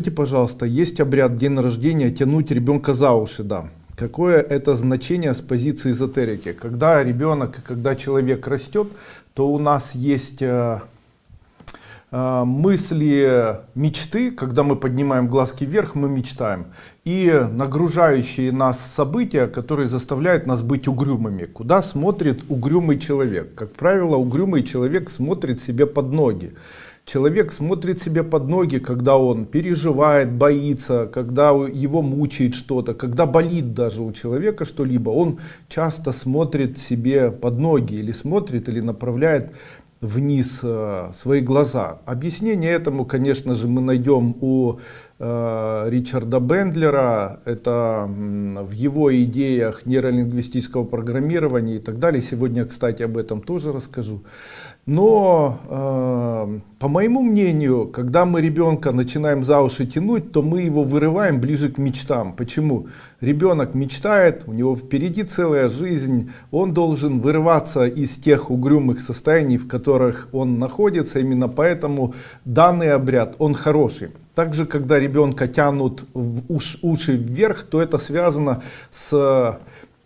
Скажите, пожалуйста, есть обряд день рождения тянуть ребенка за уши, да. Какое это значение с позиции эзотерики? Когда ребенок, когда человек растет, то у нас есть э, э, мысли, мечты, когда мы поднимаем глазки вверх, мы мечтаем. И нагружающие нас события, которые заставляют нас быть угрюмыми. Куда смотрит угрюмый человек? Как правило, угрюмый человек смотрит себе под ноги. Человек смотрит себе под ноги, когда он переживает, боится, когда его мучает что-то, когда болит даже у человека что-либо, он часто смотрит себе под ноги или смотрит или направляет вниз э, свои глаза. Объяснение этому, конечно же, мы найдем у Ричарда Бендлера, это в его идеях нейролингвистического программирования и так далее. Сегодня, кстати, об этом тоже расскажу. Но, э, по моему мнению, когда мы ребенка начинаем за уши тянуть, то мы его вырываем ближе к мечтам. Почему? Ребенок мечтает, у него впереди целая жизнь, он должен вырываться из тех угрюмых состояний, в которых он находится. Именно поэтому данный обряд, он хороший. Также, когда ребенка тянут в уш, уши вверх, то это связано с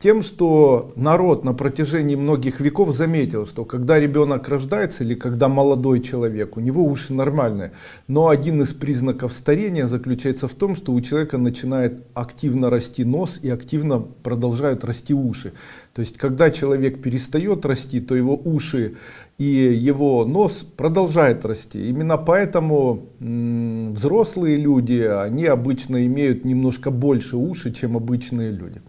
тем, что народ на протяжении многих веков заметил, что когда ребенок рождается или когда молодой человек, у него уши нормальные. Но один из признаков старения заключается в том, что у человека начинает активно расти нос и активно продолжают расти уши. То есть, когда человек перестает расти, то его уши и его нос продолжает расти. Именно поэтому взрослые люди, они обычно имеют немножко больше уши, чем обычные люди.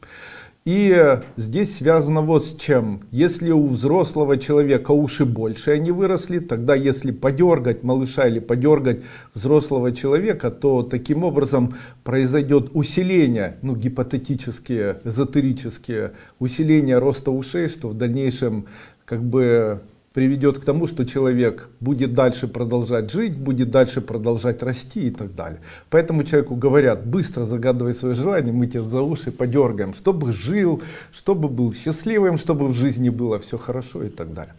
И здесь связано вот с чем. Если у взрослого человека уши больше, они выросли, тогда если подергать малыша или подергать взрослого человека, то таким образом произойдет усиление, ну гипотетические, эзотерические, усиление роста ушей, что в дальнейшем как бы приведет к тому, что человек будет дальше продолжать жить, будет дальше продолжать расти и так далее. Поэтому человеку говорят, быстро загадывай свое желание, мы тебя за уши подергаем, чтобы жил, чтобы был счастливым, чтобы в жизни было все хорошо и так далее.